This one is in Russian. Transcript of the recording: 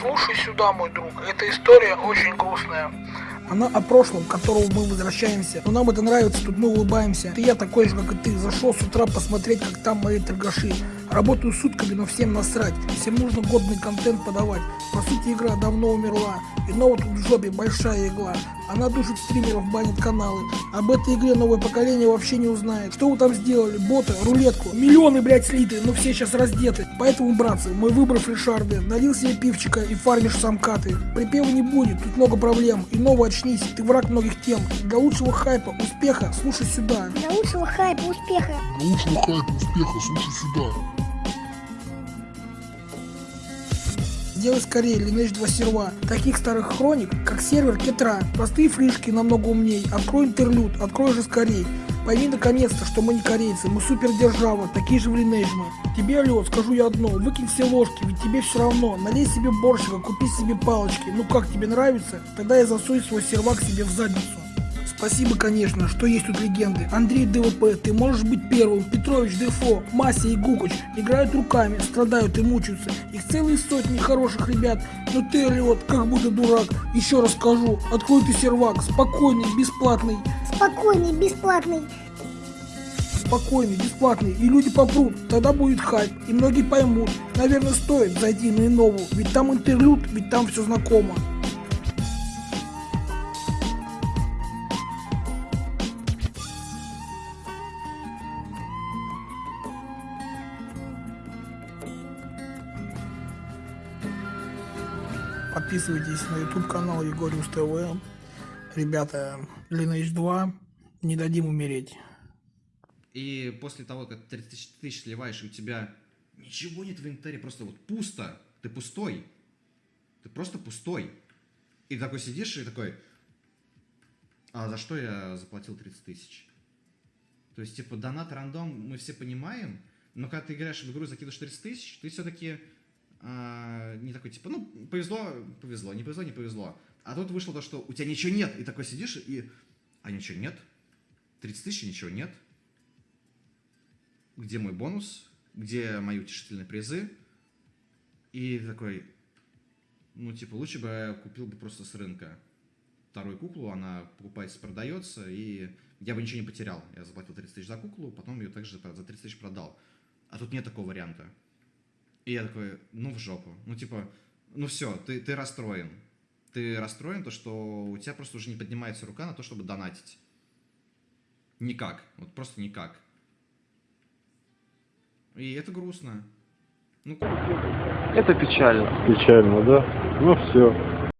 Слушай сюда, мой друг, эта история очень грустная. Она о прошлом, к которому мы возвращаемся. Но нам это нравится, тут мы улыбаемся. Ты я такой же, как и ты. Зашел с утра посмотреть, как там мои торгаши. Работаю сутками, но всем насрать. Всем нужно годный контент подавать. По сути, игра давно умерла. И ново тут в жопе большая игла. Она душит стримеров, банит каналы. Об этой игре новое поколение вообще не узнает. Что вы там сделали? Боты, рулетку. Миллионы, блядь, слиты, но все сейчас раздеты. Поэтому, братцы, мой выбор фрешарды. Налил себе пивчика и фармишь самкаты. Припева не будет, тут много проблем. И новый очнись, ты враг многих тем. Для лучшего хайпа, успеха, слушай сюда. Для лучшего хайпа, успеха. Для лучшего хайпа, успеха, слушай сюда. Сделай скорее Lineage 2 серва. Таких старых хроник, как сервер Кетра. Простые фришки намного умней. Открой интерлюд, открой же скорей. Пойми наконец-то, что мы не корейцы, мы супердержава, такие же в Lineage мы. Тебе, лед, скажу я одно, выкинь все ложки, ведь тебе все равно. Налей себе борщика, купи себе палочки. Ну как, тебе нравится? Тогда я засуй свой сервак себе в задницу. Спасибо, конечно, что есть тут легенды. Андрей ДВП, ты можешь быть первым. Петрович, Дефо, Мася и Гукач играют руками, страдают и мучаются. Их целые сотни хороших ребят. Но ты, Лед, как будто дурак. Еще раз скажу, открой ты сервак, спокойный, бесплатный. Спокойный, бесплатный. Спокойный, бесплатный, и люди попрут, тогда будет хайп, и многие поймут. Наверное, стоит зайти на Иннову, ведь там интерлюд, ведь там все знакомо. Подписывайтесь на YouTube канал Егориус ТВ. Ребята, Lineage 2, не дадим умереть. И после того, как ты 30 тысяч сливаешь, и у тебя ничего нет в инвентаре, просто вот пусто, ты пустой. Ты просто пустой. И такой сидишь и такой, а за что я заплатил 30 тысяч? То есть, типа, донат рандом мы все понимаем, но когда ты играешь в игру и закидываешь 30 тысяч, ты все-таки а, не такой, типа, ну, повезло, повезло, не повезло, не повезло. А тут вышло то, что у тебя ничего нет, и такой сидишь, и, а ничего нет, 30 тысяч, ничего нет. Где мой бонус? Где мои утешительные призы? И такой, ну, типа, лучше бы я купил бы просто с рынка вторую куклу, она покупается, продается, и я бы ничего не потерял. Я заплатил 30 тысяч за куклу, потом ее также за 30 тысяч продал. А тут нет такого варианта. И я такой, ну в жопу. Ну типа, ну все, ты, ты расстроен. Ты расстроен, то что у тебя просто уже не поднимается рука на то, чтобы донатить. Никак. Вот просто никак. И это грустно. Ну, Это печально. Печально, да? Ну все.